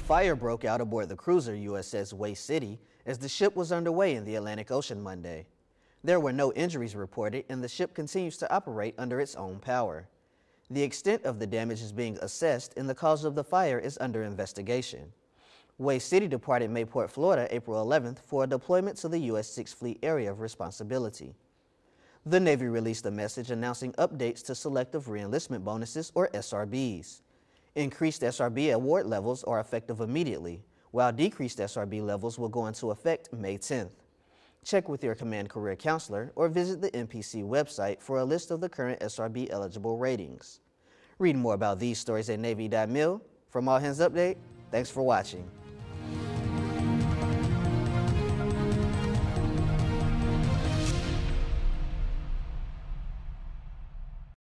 fire broke out aboard the cruiser USS Hue City as the ship was underway in the Atlantic Ocean Monday. There were no injuries reported and the ship continues to operate under its own power. The extent of the damage is being assessed and the cause of the fire is under investigation. Hue City departed Mayport, Florida, April 11th for a deployment to the U.S. Sixth Fleet Area of Responsibility. The Navy released a message announcing updates to selective reenlistment bonuses, or SRBs. Increased SRB award levels are effective immediately, while decreased SRB levels will go into effect May 10th. Check with your Command Career Counselor or visit the NPC website for a list of the current SRB eligible ratings. Read more about these stories at Navy.mil. From All Hands Update, thanks for watching.